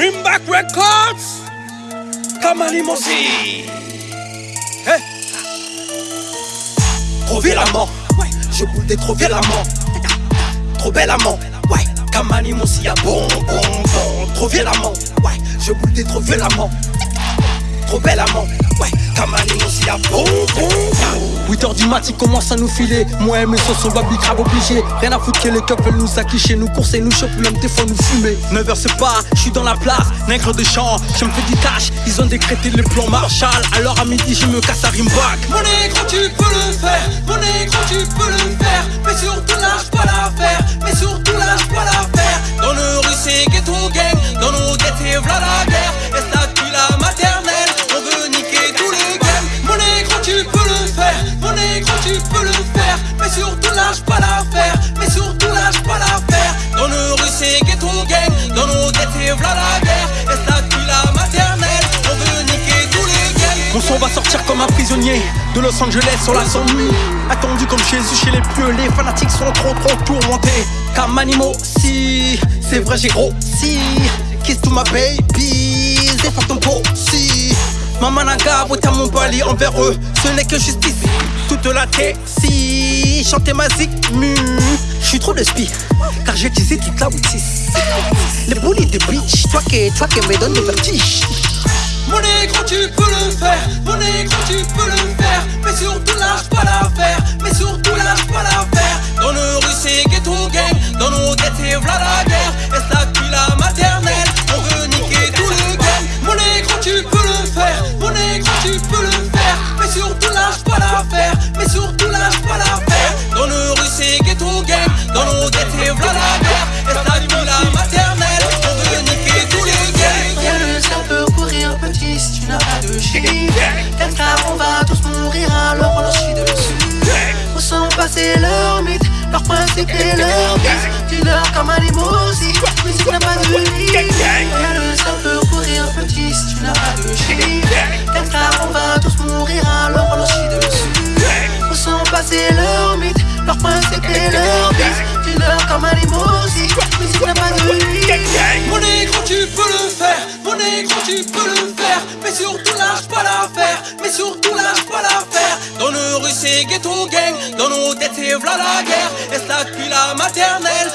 Records. Kamani Mosi hey. Trop violemment. Ouais. Je boule des trop violemment. Trop belle amant Ouais Kamani Mosi a bon bon bon. Trop violemment. Ouais. Je boule des trop violemment. Trop belle amant Ouais. Kamani Mosi a bon bon bon 8h du mat, il commence à nous filer. Moi et mes sauces, on va grave obligé. Rien à foutre que les couples veulent nous acquicher, nous courser, nous choper, même des fois nous fumer. 9h c'est pas, je suis dans la place, nègre de champ, je me fais du cash. Ils ont décrété le plan Marshall, alors à midi je me casse à Rimback. Mon nègre, tu peux le faire, un prisonnier de Los Angeles sur la zone Attendu comme Jésus chez les pieux, les fanatiques sont trop trop tourmentés. Comme animaux, si c'est vrai j'ai gros si Kiss to my baby, défends ton pot si Maman naga, à mon bali envers eux, ce n'est que justice. Toute la tête, si chanter ma mu. Je suis trop de spi, car j'ai utilisé toute la boutique. Les bullies de bitch, toi qui, toi qui me donne le vertige. Mon nègre, tu peux le faire, mon nègre, tu peux le faire. Mais surtout lâche pas l'affaire, mais surtout lâche pas n'as pas de chiffre Quelqu'un on va tous mourir alors on leur chie dessus. Où sont passés leurs mythes, leurs principes et leurs vices Dis-leur comme un limousine, mais si tu n'as pas de lit Y'a le sang peut courir petit si tu n'as pas de chiffre Quelqu'un on va tous mourir alors on leur chie dessus. Où sont passés leurs mythes, leurs principes et leurs vices Dis-leur comme un limousine, mais si tu n'as pas de lit surtout lâche pas l'affaire. Dans le rue c'est ghetto gang, dans nos têtes c'est v'là la guerre. Tue la maternelle,